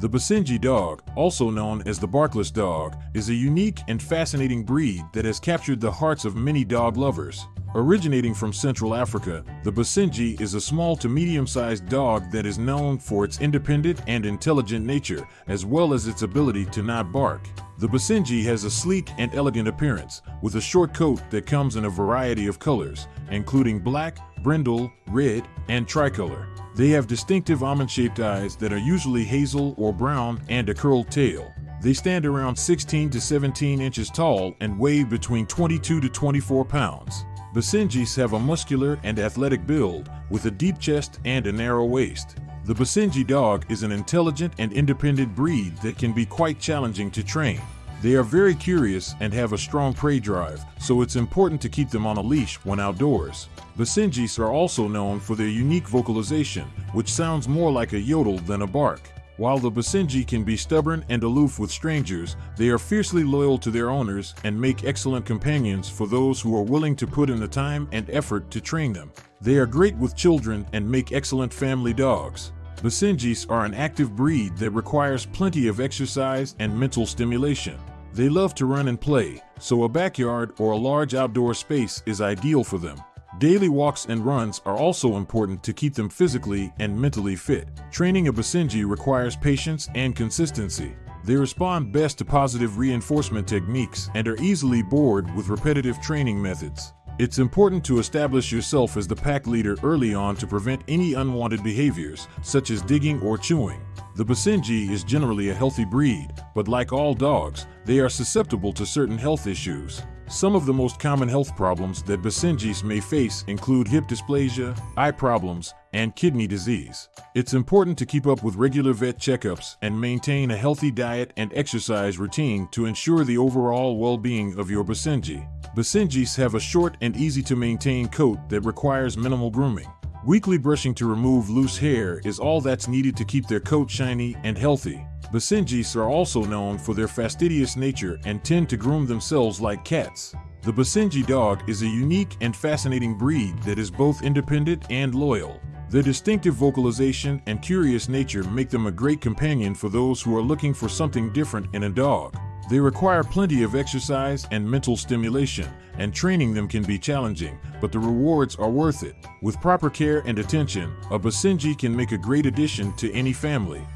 The Basenji dog, also known as the barkless dog, is a unique and fascinating breed that has captured the hearts of many dog lovers. Originating from Central Africa, the Basenji is a small to medium-sized dog that is known for its independent and intelligent nature, as well as its ability to not bark. The Basenji has a sleek and elegant appearance, with a short coat that comes in a variety of colors, including black, brindle, red, and tricolor. They have distinctive almond-shaped eyes that are usually hazel or brown and a curled tail. They stand around 16 to 17 inches tall and weigh between 22 to 24 pounds. Basenjis have a muscular and athletic build with a deep chest and a narrow waist. The Basenji dog is an intelligent and independent breed that can be quite challenging to train. They are very curious and have a strong prey drive, so it's important to keep them on a leash when outdoors. Basenjis are also known for their unique vocalization, which sounds more like a yodel than a bark. While the Basenji can be stubborn and aloof with strangers, they are fiercely loyal to their owners and make excellent companions for those who are willing to put in the time and effort to train them. They are great with children and make excellent family dogs. Basenjis are an active breed that requires plenty of exercise and mental stimulation. They love to run and play, so a backyard or a large outdoor space is ideal for them. Daily walks and runs are also important to keep them physically and mentally fit. Training a Basenji requires patience and consistency. They respond best to positive reinforcement techniques and are easily bored with repetitive training methods. It's important to establish yourself as the pack leader early on to prevent any unwanted behaviors, such as digging or chewing. The Basenji is generally a healthy breed, but like all dogs, they are susceptible to certain health issues. Some of the most common health problems that Basenjis may face include hip dysplasia, eye problems, and kidney disease. It's important to keep up with regular vet checkups and maintain a healthy diet and exercise routine to ensure the overall well-being of your Basenji. Basenjis have a short and easy to maintain coat that requires minimal grooming. Weekly brushing to remove loose hair is all that's needed to keep their coat shiny and healthy. Basenjis are also known for their fastidious nature and tend to groom themselves like cats. The Basenji dog is a unique and fascinating breed that is both independent and loyal. Their distinctive vocalization and curious nature make them a great companion for those who are looking for something different in a dog. They require plenty of exercise and mental stimulation, and training them can be challenging, but the rewards are worth it. With proper care and attention, a Basenji can make a great addition to any family.